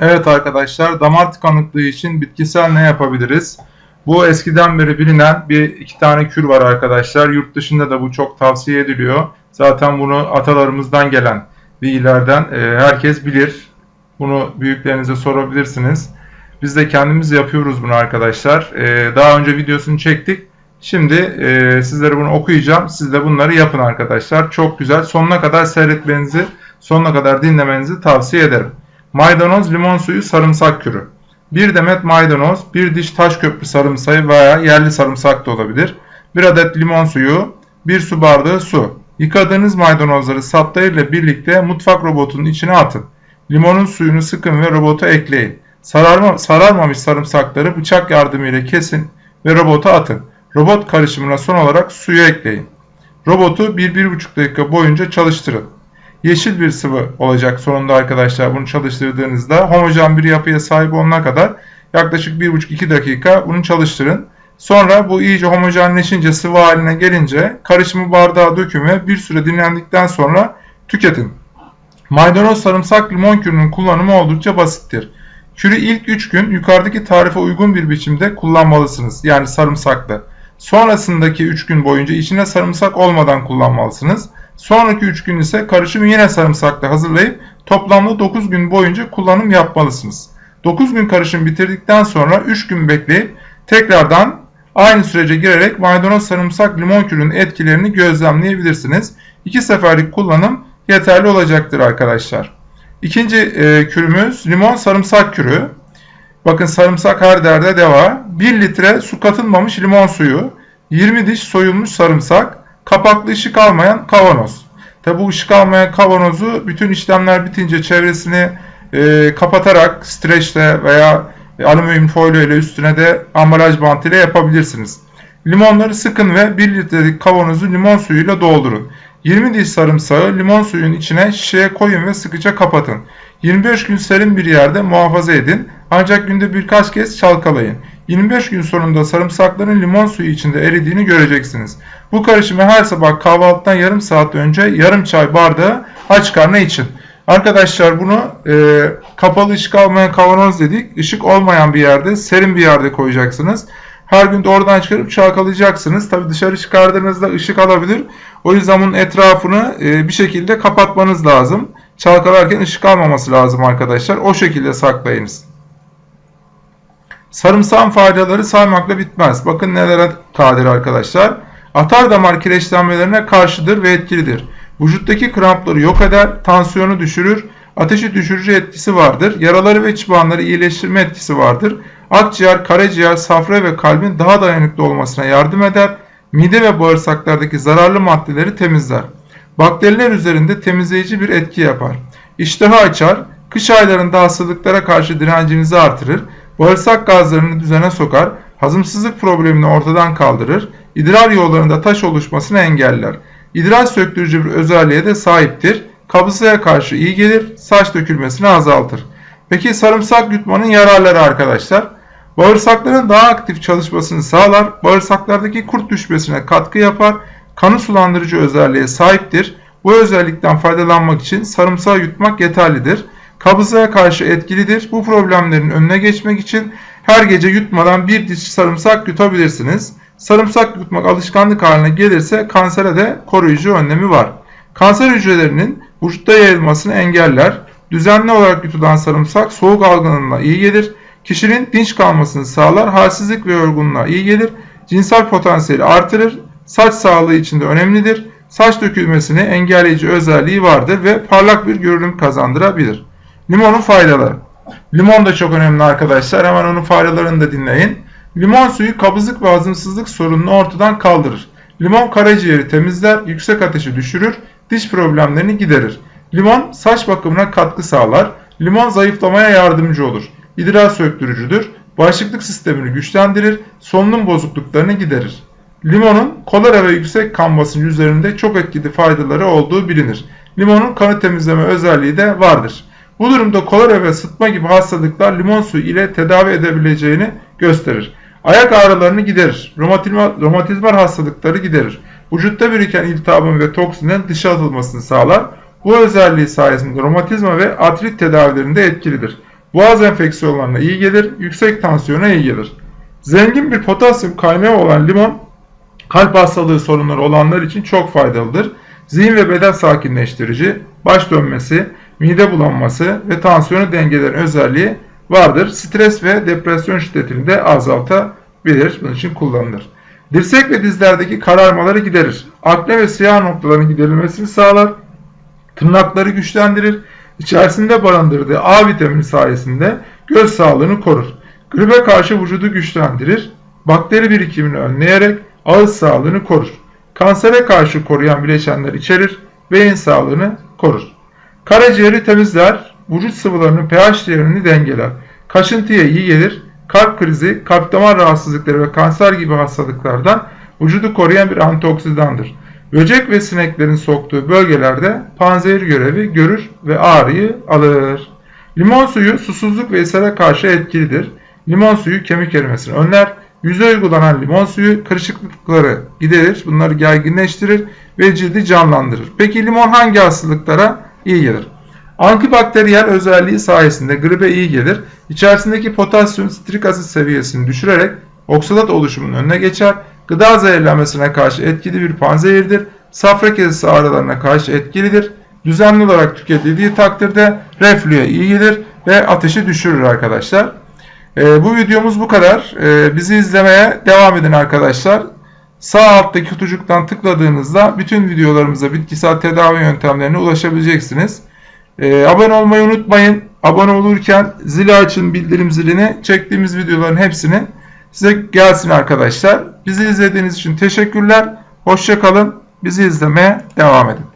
Evet arkadaşlar damar tıkanıklığı için bitkisel ne yapabiliriz? Bu eskiden beri bilinen bir iki tane kür var arkadaşlar. Yurt dışında da bu çok tavsiye ediliyor. Zaten bunu atalarımızdan gelen bilgilerden e, herkes bilir. Bunu büyüklerinize sorabilirsiniz. Biz de kendimiz yapıyoruz bunu arkadaşlar. E, daha önce videosunu çektik. Şimdi e, sizlere bunu okuyacağım. Siz de bunları yapın arkadaşlar. Çok güzel. Sonuna kadar seyretmenizi, sonuna kadar dinlemenizi tavsiye ederim. Maydanoz, limon suyu, sarımsak kürü. 1 demet maydanoz, 1 diş taş köprü sarımsağı veya yerli sarımsak da olabilir. 1 adet limon suyu, 1 su bardağı su. Yıkadığınız maydanozları sapları ile birlikte mutfak robotunun içine atın. Limonun suyunu sıkın ve robota ekleyin. Sararma, sararmamış sarımsakları bıçak yardımıyla kesin ve robota atın. Robot karışımına son olarak suyu ekleyin. Robotu 1-1,5 dakika boyunca çalıştırın yeşil bir sıvı olacak sonunda arkadaşlar bunu çalıştırdığınızda homojen bir yapıya sahip olana kadar yaklaşık 1,5-2 dakika bunu çalıştırın. Sonra bu iyice homojenleşince sıvı haline gelince karışımı bardağa dökün ve bir süre dinlendikten sonra tüketin. Maydanoz, sarımsak, limon kürünün kullanımı oldukça basittir. Kürü ilk 3 gün yukarıdaki tarife uygun bir biçimde kullanmalısınız. Yani sarımsaklı. Sonrasındaki 3 gün boyunca içine sarımsak olmadan kullanmalısınız. Sonraki 3 gün ise karışımı yine sarımsakla hazırlayıp toplamda 9 gün boyunca kullanım yapmalısınız. 9 gün karışım bitirdikten sonra 3 gün bekleyip tekrardan aynı sürece girerek maydanoz, sarımsak, limon kürünün etkilerini gözlemleyebilirsiniz. 2 seferlik kullanım yeterli olacaktır arkadaşlar. İkinci e, kürümüz limon sarımsak kürü. Bakın sarımsak her derde deva. 1 litre su katılmamış limon suyu, 20 diş soyulmuş sarımsak, kapaklı ışık almayan kavanoz. Tabi bu ışık almayan kavanozu bütün işlemler bitince çevresini e, kapatarak streçle veya alüminyum folyo ile üstüne de ambalaj bantıyla yapabilirsiniz. Limonları sıkın ve 1 litrelik kavanozu limon suyuyla doldurun. 20 diş sarımsağı limon suyun içine şişeye koyun ve sıkıca kapatın. 25 gün serin bir yerde muhafaza edin ancak günde birkaç kez çalkalayın. 25 gün sonunda sarımsakların limon suyu içinde eridiğini göreceksiniz. Bu karışımı her sabah kahvaltıdan yarım saat önce yarım çay bardağı aç karnına için. Arkadaşlar bunu e, kapalı ışık almayan kavanoz dedik. Işık olmayan bir yerde, serin bir yerde koyacaksınız. Her gün oradan çıkarıp çalkalayacaksınız. Tabi dışarı çıkardığınızda ışık alabilir. O yüzden bunun etrafını e, bir şekilde kapatmanız lazım. Çalkalarken ışık almaması lazım arkadaşlar. O şekilde saklayınız. Sarımsağın faydaları saymakla bitmez. Bakın nelere kadir arkadaşlar. Atar damar kireçlenmelerine karşıdır ve etkilidir. Vücuttaki krampları yok eder, tansiyonu düşürür, ateşi düşürücü etkisi vardır. Yaraları ve çıbanları iyileştirme etkisi vardır. Akciğer, karaciğer, safra ve kalbin daha dayanıklı olmasına yardım eder. Mide ve bağırsaklardaki zararlı maddeleri temizler. Bakteriler üzerinde temizleyici bir etki yapar. İştahı açar, kış aylarında hastalıklara karşı direncinizi artırır, bağırsak gazlarını düzene sokar, hazımsızlık problemini ortadan kaldırır, idrar yollarında taş oluşmasını engeller. İdrar söktürücü bir özelliğe de sahiptir. Kabızlığa karşı iyi gelir, saç dökülmesini azaltır. Peki sarımsak yutmanın yararları arkadaşlar? Bağırsakların daha aktif çalışmasını sağlar, bağırsaklardaki kurt düşmesine katkı yapar, kanı sulandırıcı özelliğe sahiptir. Bu özellikten faydalanmak için sarımsağı yutmak yeterlidir. Kabızlığa karşı etkilidir. Bu problemlerin önüne geçmek için her gece yutmadan bir diş sarımsak yutabilirsiniz. Sarımsak yutmak alışkanlık haline gelirse kansere de koruyucu önlemi var. Kanser hücrelerinin vücutta yayılmasını engeller. Düzenli olarak yutulan sarımsak soğuk algınlığına iyi gelir. Kişinin dinç kalmasını sağlar. Halsizlik ve yorgunluğa iyi gelir. Cinsel potansiyeli artırır. Saç sağlığı için de önemlidir. Saç dökülmesini engelleyici özelliği vardır ve parlak bir görünüm kazandırabilir. Limonun faydaları. Limon da çok önemli arkadaşlar. Hemen onun faydalarını da dinleyin. Limon suyu kabızlık ve hazımsızlık sorununu ortadan kaldırır. Limon karaciğeri temizler, yüksek ateşi düşürür, diş problemlerini giderir. Limon saç bakımına katkı sağlar. Limon zayıflamaya yardımcı olur. İdrar söktürücüdür. Bağışıklık sistemini güçlendirir, solunum bozukluklarını giderir. Limonun kolera ve yüksek kan basıncı üzerinde çok etkili faydaları olduğu bilinir. Limonun kanı temizleme özelliği de vardır. Bu durumda kolera ve sıtma gibi hastalıklar limon suyu ile tedavi edebileceğini gösterir. Ayak ağrılarını giderir. Romatizma, romatizmal hastalıkları giderir. Vücutta biriken iltihabın ve toksinin dışa atılmasını sağlar. Bu özelliği sayesinde romatizma ve artrit tedavilerinde etkilidir. boğaz enfeksiyonlarına iyi gelir, yüksek tansiyona iyi gelir. Zengin bir potasyum kaynağı olan limon, kalp hastalığı sorunları olanlar için çok faydalıdır. Zihin ve beden sakinleştirici, baş dönmesi, mide bulanması ve tansiyonu dengeleyen özelliği vardır. Stres ve depresyon şiddetini de azaltabilir. Bunun için kullanılır. Dirsek ve dizlerdeki kararmaları giderir. Akne ve siyah noktaların giderilmesini sağlar. Tırnakları güçlendirir. İçerisinde barındırdığı A vitamini sayesinde göz sağlığını korur. Gribe karşı vücudu güçlendirir. Bakteri birikimini önleyerek ağız sağlığını korur. Kansere karşı koruyan bileşenler içerir. Beyin sağlığını korur. Karaciğeri temizler. Vücut sıvılarının pH değerini dengeler. Kaşıntıya iyi gelir. Kalp krizi, kalp damar rahatsızlıkları ve kanser gibi hastalıklardan vücudu koruyan bir antioksidandır. Böcek ve sineklerin soktuğu bölgelerde panzehir görevi görür ve ağrıyı alır. Limon suyu susuzluk ve ishale karşı etkilidir. Limon suyu kemik erimesini önler. Yüze uygulanan limon suyu kırışıklıkları giderir, bunları gerginleştirir ve cildi canlandırır. Peki limon hangi hastalıklara iyi gelir? Antibakteriyel özelliği sayesinde gribe iyi gelir. İçerisindeki potasyum sitrik asit seviyesini düşürerek oksidat oluşumunun önüne geçer. Gıda zehirlenmesine karşı etkili bir panzehirdir. Safra kesesi ağrılarına karşı etkilidir. Düzenli olarak tüketildiği takdirde reflüye iyi gelir ve ateşi düşürür arkadaşlar. Ee, bu videomuz bu kadar. Ee, bizi izlemeye devam edin arkadaşlar. Sağ alttaki kutucuktan tıkladığınızda bütün videolarımıza bitkisel tedavi yöntemlerine ulaşabileceksiniz. Ee, abone olmayı unutmayın. Abone olurken zili açın bildirim zilini. Çektiğimiz videoların hepsini size gelsin arkadaşlar. Bizi izlediğiniz için teşekkürler. Hoşçakalın. Bizi izlemeye devam edin.